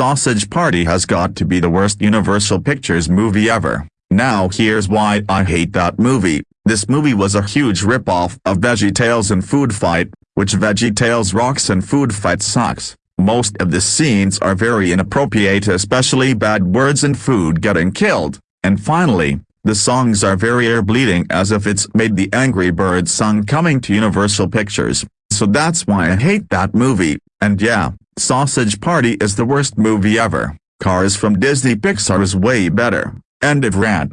Sausage Party has got to be the worst Universal Pictures movie ever. Now here's why I hate that movie. This movie was a huge ripoff of VeggieTales and Food Fight, which VeggieTales rocks and Food Fight sucks. Most of the scenes are very inappropriate especially bad words and food getting killed. And finally, the songs are very air-bleeding as if it's made the Angry Birds song coming to Universal Pictures. So that's why I hate that movie, and yeah, Sausage Party is the worst movie ever. Cars from Disney Pixar is way better. End of rant.